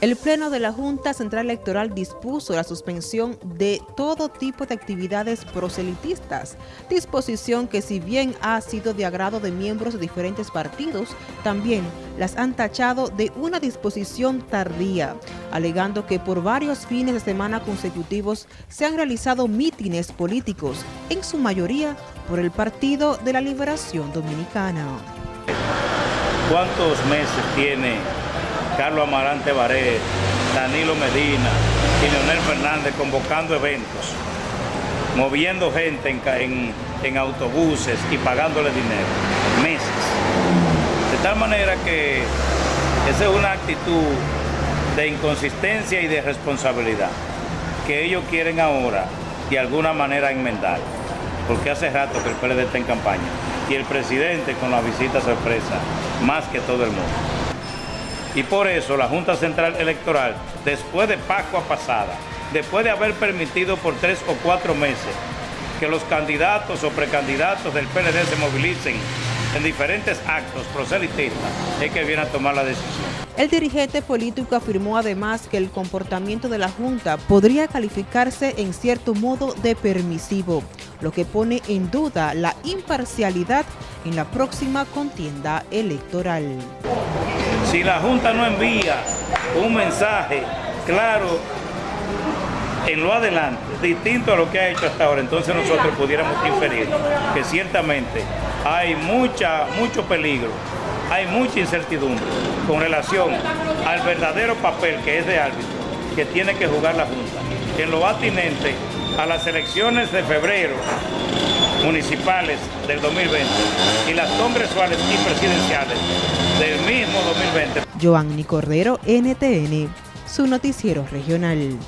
El Pleno de la Junta Central Electoral dispuso la suspensión de todo tipo de actividades proselitistas, disposición que si bien ha sido de agrado de miembros de diferentes partidos, también las han tachado de una disposición tardía, alegando que por varios fines de semana consecutivos se han realizado mítines políticos, en su mayoría por el Partido de la Liberación Dominicana. ¿Cuántos meses tiene Carlos Amarante Baré, Danilo Medina y Leonel Fernández convocando eventos, moviendo gente en, en autobuses y pagándole dinero, meses. De tal manera que esa es una actitud de inconsistencia y de responsabilidad que ellos quieren ahora de alguna manera enmendar, porque hace rato que el PLD está en campaña y el presidente con la visita sorpresa, más que todo el mundo. Y por eso la Junta Central Electoral, después de Pascua pasada, después de haber permitido por tres o cuatro meses que los candidatos o precandidatos del PLD se movilicen en diferentes actos proselitistas, es que viene a tomar la decisión. El dirigente político afirmó además que el comportamiento de la Junta podría calificarse en cierto modo de permisivo, lo que pone en duda la imparcialidad en la próxima contienda electoral. Si la Junta no envía un mensaje claro en lo adelante, distinto a lo que ha hecho hasta ahora, entonces nosotros pudiéramos inferir que ciertamente hay mucha, mucho peligro, hay mucha incertidumbre con relación al verdadero papel que es de árbitro, que tiene que jugar la Junta, en lo atinente a las elecciones de febrero municipales del 2020 y las congresuales y presidenciales del mismo 2020. Joanny Cordero, NTN, su noticiero regional.